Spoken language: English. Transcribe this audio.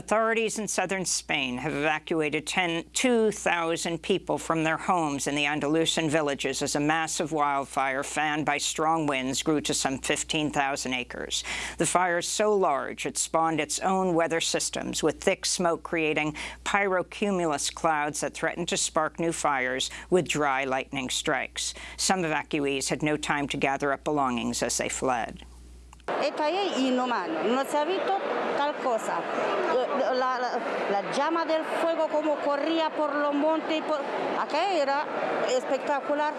Authorities in southern Spain have evacuated 2,000 people from their homes in the Andalusian villages as a massive wildfire fanned by strong winds grew to some 15,000 acres. The fire is so large it spawned its own weather systems, with thick smoke creating pyrocumulus clouds that threatened to spark new fires with dry lightning strikes. Some evacuees had no time to gather up belongings as they fled. Esta es inhumano, no se ha visto tal cosa. La, llama del fuego como corría por los montes, por... acá era espectacular.